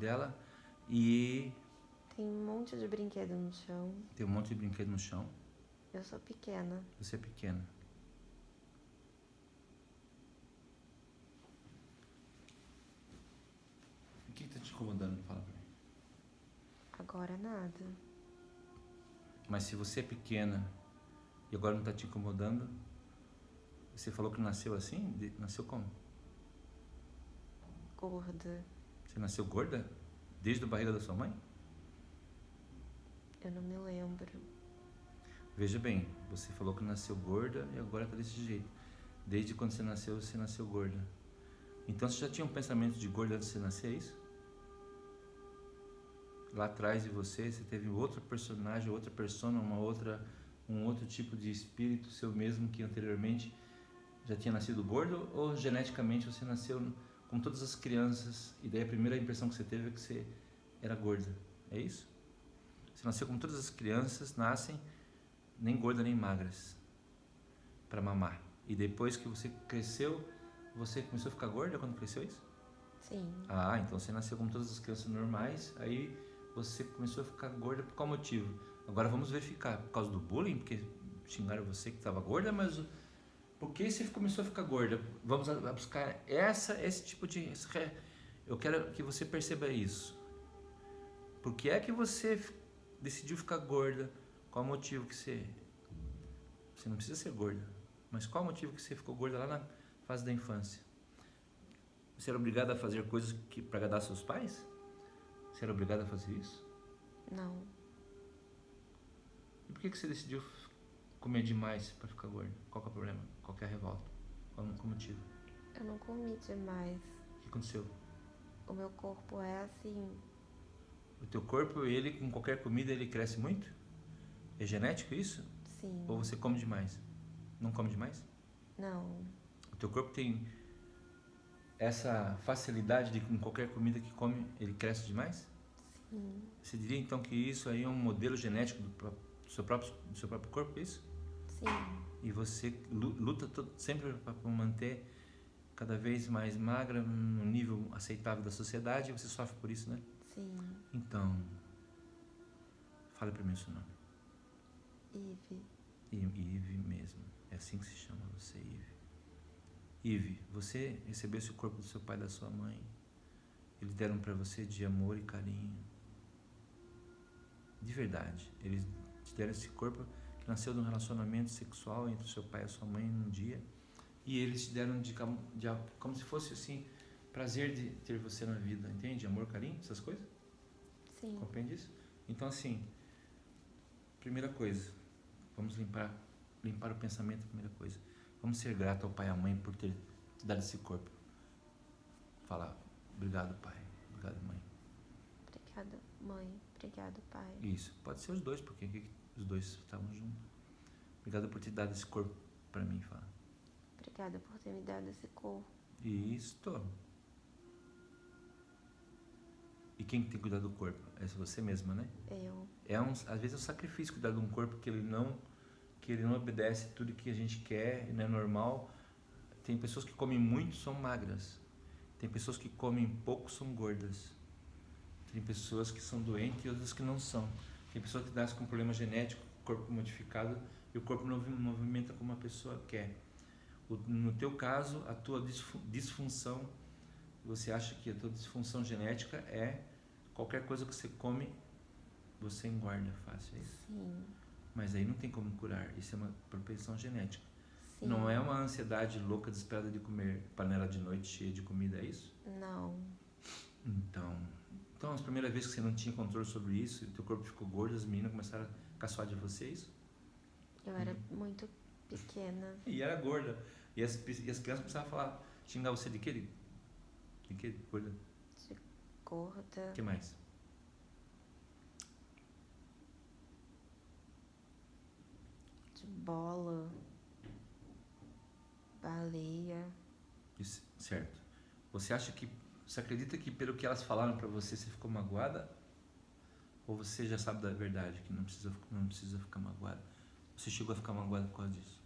dela e Tem um monte de brinquedo no chão. tem um monte de brinquedo no chão. Eu sou pequena. Você é pequena. O que está te incomodando? Fala pra mim. Agora nada. Mas se você é pequena e agora não está te incomodando, você falou que nasceu assim? Nasceu como? Gorda. Você nasceu gorda? Desde a barriga da sua mãe? Eu não me lembro. Veja bem, você falou que nasceu gorda e agora está desse jeito. Desde quando você nasceu, você nasceu gorda. Então você já tinha um pensamento de gorda antes de você nascer, é isso? Lá atrás de você, você teve outro personagem, outra persona, uma outra, um outro tipo de espírito seu mesmo que anteriormente já tinha nascido gordo ou geneticamente você nasceu como todas as crianças e daí a primeira impressão que você teve é que você era gorda, é isso? Você nasceu como todas as crianças nascem, nem gorda nem magras, para mamar. E depois que você cresceu, você começou a ficar gorda quando cresceu isso? Sim. Ah, então você nasceu como todas as crianças normais, aí você começou a ficar gorda por qual motivo? Agora vamos verificar, por causa do bullying, porque xingaram você que estava gorda, mas por que você começou a ficar gorda? Vamos buscar essa, esse tipo de... Eu quero que você perceba isso. Por que é que você decidiu ficar gorda? Qual o motivo que você... Você não precisa ser gorda, mas qual o motivo que você ficou gorda lá na fase da infância? Você era obrigada a fazer coisas que para agradar seus pais? Você era obrigada a fazer isso? Não. E por que, que você decidiu comer demais para ficar gorda? Qual que é o problema? Qual é a revolta? Qual, qual o motivo? Eu não comi demais. O que aconteceu? O meu corpo é assim. O teu corpo, ele com qualquer comida, ele cresce muito? É genético isso? Sim. Ou você come demais? Não come demais? Não. O teu corpo tem essa facilidade de com qualquer comida que come, ele cresce demais? Sim. Você diria então que isso aí é um modelo genético do, do seu, próprio, do seu próprio corpo, é isso? Sim. E você lu- luta sempre para manter cada vez mais magra, no nível aceitável da sociedade, e você sofre por isso, né? Sim. Então, fale para mim o seu nome. Ive. Ive mesmo. É assim que se chama você, Ive. Ive, você recebeu esse corpo do seu pai e da sua mãe. Eles deram para você de amor e carinho. De verdade. Eles te deram esse corpo nasceu de um relacionamento sexual entre o seu pai e a sua mãe num dia. E eles te deram de, de como se fosse assim, prazer de ter você na vida, entende? Amor, carinho, essas coisas. Sim. Compreende isso? Então, assim, primeira coisa, vamos limpar, limpar o pensamento, primeira coisa. Vamos ser grato ao pai e à mãe por ter te dado esse corpo. Falar, obrigado, pai, obrigado, mãe. Obrigada, mãe. Obrigado, pai. Isso, pode ser os dois, porque os dois estavam juntos. Obrigado por ter dado esse corpo para mim, fala. Obrigada por ter me dado esse corpo. Isto. E quem tem que cuidar do corpo? É você mesma, né? Eu. é um, às vezes é um sacrifício cuidar de um corpo que ele não que ele não obedece tudo que a gente quer, não é normal. Tem pessoas que comem muito são magras. Tem pessoas que comem pouco são gordas. Tem pessoas que são doentes e outras que não são. Tem pessoas que nascem com problema genético, corpo modificado e o corpo não movi- movimenta como a pessoa quer. O- no teu caso, a tua disfu- disfunção, você acha que a tua disfunção genética é qualquer coisa que você come você engorda fácil, é isso? Sim. Mas aí não tem como curar, isso é uma propensão genética. Sim. Não é uma ansiedade louca, desesperada de comer panela de noite cheia de comida, é isso? Não. Então, então as primeiras vezes que você não tinha controle sobre isso, e teu corpo ficou gordo, as meninas começaram a caçoar de você, é isso? Eu era muito pequena. E era gorda. E as, e as crianças começavam a falar, xingar você de quê? De, quê? Gorda? De gorda. O que mais? De bola. Baleia. Isso, certo. Você acha que, você acredita que pelo que elas falaram pra você, você ficou magoada? Ou você já sabe da verdade, que não precisa, não precisa ficar magoada? Você chegou a ficar magoada por causa disso?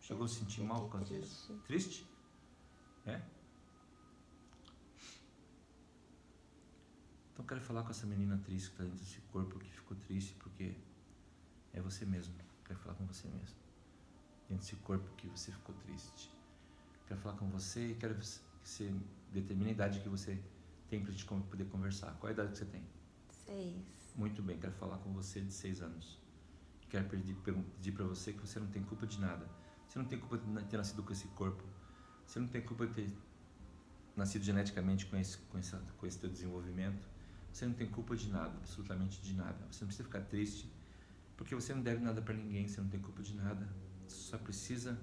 Chegou a se sentir mal por causa Fiquei disso? triste. Triste? É? Então eu quero falar com essa menina triste que está dentro desse corpo que ficou triste porque é você mesmo. Quero falar com você mesmo. Dentro desse corpo que você ficou triste. Quero falar com você e quero que você determine a idade que você tem para gente poder conversar. Qual é a idade que você tem? Seis. Muito bem, quero falar com você de seis anos. Quero pedir, pedir para você que você não tem culpa de nada. Você não tem culpa de ter nascido com esse corpo. Você não tem culpa de ter nascido geneticamente com esse, com esse, com esse teu desenvolvimento. Você não tem culpa de nada, absolutamente de nada. Você não precisa ficar triste, porque você não deve nada para ninguém, você não tem culpa de nada. Você só precisa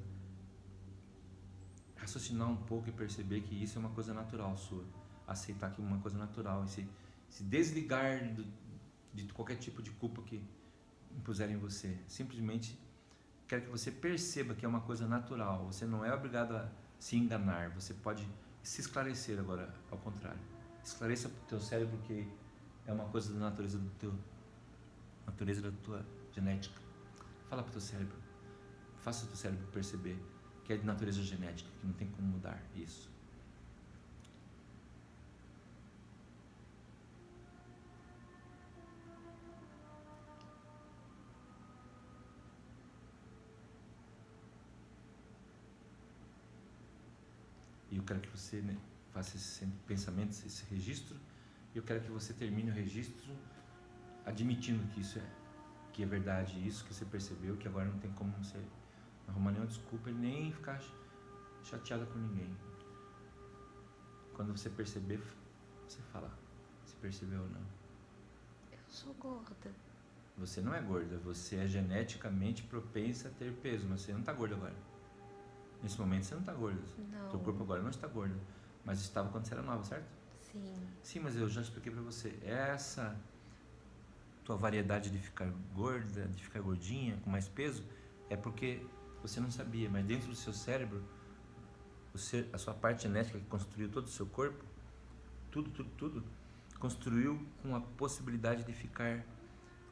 raciocinar um pouco e perceber que isso é uma coisa natural sua. Aceitar que é uma coisa natural e se, se desligar do, de qualquer tipo de culpa que impuserem em você. Simplesmente quero que você perceba que é uma coisa natural. Você não é obrigado a se enganar. Você pode se esclarecer agora, ao contrário. Esclareça para o teu cérebro que é uma coisa da natureza do teu natureza da tua genética. Fala para o teu cérebro. Faça o teu cérebro perceber que é de natureza genética, que não tem como mudar isso. E eu quero que você né, faça esse pensamento, esse registro. E eu quero que você termine o registro admitindo que isso é, que é verdade, isso que você percebeu, que agora não tem como você arrumar nenhuma desculpa e nem ficar chateada com ninguém. Quando você perceber, você fala se percebeu ou não. Eu sou gorda. Você não é gorda, você é geneticamente propensa a ter peso, mas você não está gorda agora. Nesse momento você não está gorda. Não. Teu corpo agora não está gordo, mas estava quando você era nova, certo? Sim. Sim, mas eu já expliquei para você. Essa tua variedade de ficar gorda, de ficar gordinha, com mais peso, é porque você não sabia, mas dentro do seu cérebro, a sua parte genética que construiu todo o seu corpo, tudo, tudo, tudo, construiu com a possibilidade de ficar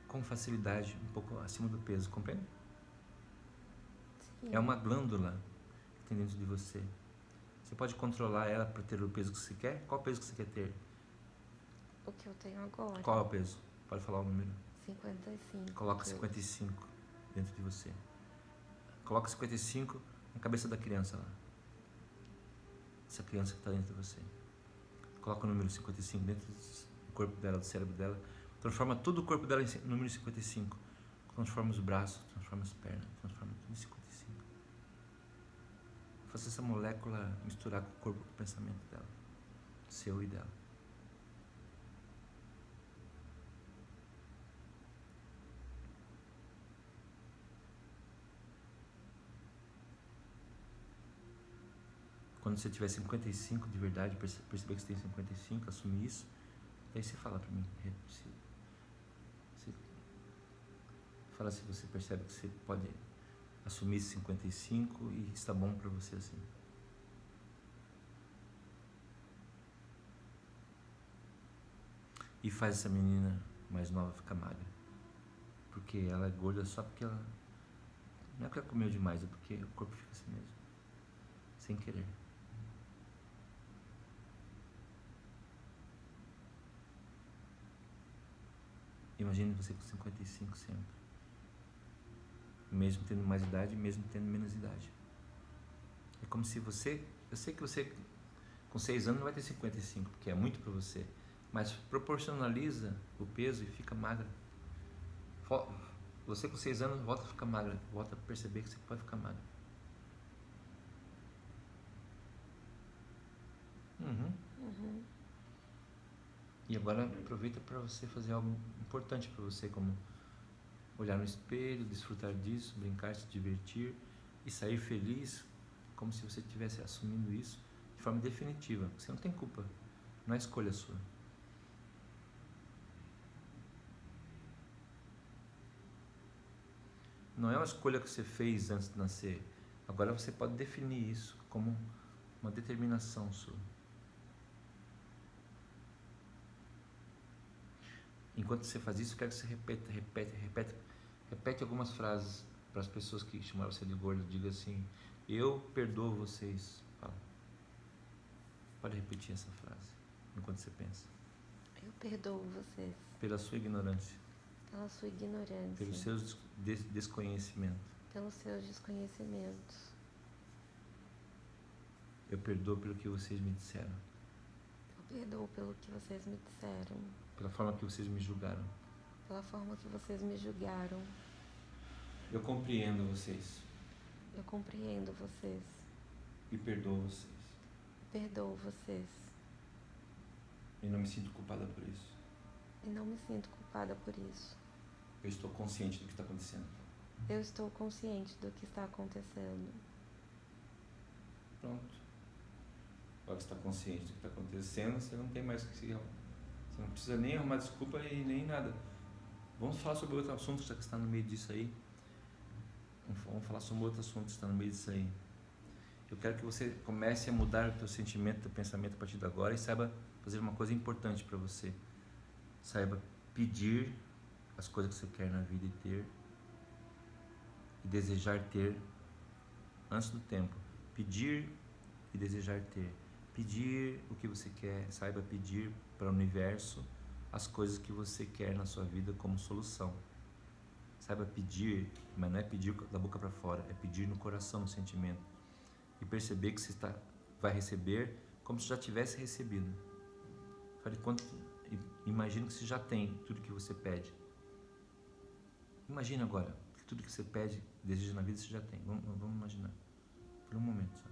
com facilidade um pouco acima do peso, compreende? Sim. É uma glândula que tem dentro de você. Você pode controlar ela para ter o peso que você quer? Qual peso que você quer ter? O que eu tenho agora. Qual é o peso? Pode falar o número. 55. Coloca 55 dentro de você. Coloca 55 na cabeça da criança lá. Essa criança que está dentro de você. Coloca o número 55 dentro do corpo dela, do cérebro dela. Transforma todo o corpo dela em número 55. Transforma os braços, transforma as pernas, transforma tudo em 55. Faça essa molécula misturar com o corpo, com o pensamento dela. Seu e dela. Quando você tiver 55 de verdade, perceber que você tem 55, assumir isso, daí você fala para mim. Você, você, fala se você percebe que você pode assumir 55 e está bom para você assim. E faz essa menina mais nova ficar magra. Porque ela é gorda só porque ela. Não é porque ela comeu demais, é porque o corpo fica assim mesmo. Sem querer. Imagine você com 55 sempre. Mesmo tendo mais idade, mesmo tendo menos idade. É como se você. Eu sei que você com 6 anos não vai ter 55, porque é muito para você. Mas proporcionaliza o peso e fica magra. Você com 6 anos volta a ficar magra. Volta a perceber que você pode ficar magra. Uhum. E agora aproveita para você fazer algo importante para você, como olhar no espelho, desfrutar disso, brincar, se divertir e sair feliz, como se você estivesse assumindo isso de forma definitiva. Você não tem culpa, não é escolha sua. Não é uma escolha que você fez antes de nascer. Agora você pode definir isso como uma determinação sua. Enquanto você faz isso, eu quero que você repeta, repete, repete, repete algumas frases para as pessoas que chamaram você de gordo. Diga assim: Eu perdoo vocês. Fala. Pode repetir essa frase enquanto você pensa. Eu perdoo vocês pela sua ignorância, pela sua ignorância, pelos seus des desconhecimentos. pelos seus desconhecimentos. Eu perdoo pelo que vocês me disseram, Eu perdoo pelo que vocês me disseram, pela forma que vocês me julgaram. pela forma que vocês me julgaram. Eu compreendo vocês Eu compreendo vocês, e perdoo vocês. perdoo vocês E não me sinto culpada por isso. e não me sinto culpada por isso. Eu estou consciente do que está acontecendo. Eu estou consciente do que está acontecendo. Pronto. Agora que você está consciente do que está acontecendo, você não tem mais que se. Você não precisa nem arrumar desculpa e nem nada. Vamos falar sobre outro assunto, que está no meio disso aí. Vamos- falar sobre outro assunto que está no meio disso aí. Eu quero que você comece a mudar o teu sentimento, teu pensamento a partir de agora e saiba fazer uma coisa importante para você. Saiba pedir as coisas que você quer na vida e ter e desejar ter antes do tempo. Pedir e desejar ter. Pedir o que você quer, saiba pedir para o universo as coisas que você quer na sua vida como solução. Saiba pedir, mas não é pedir da boca para fora, é pedir no coração, no sentimento. E perceber que você está, vai receber como se já tivesse recebido. Fale quanto, i- imagine que você já tem tudo que você pede. Imagina agora que tudo que você pede, deseja na vida, você já tem. Vamos, vamos imaginar. Por um momento.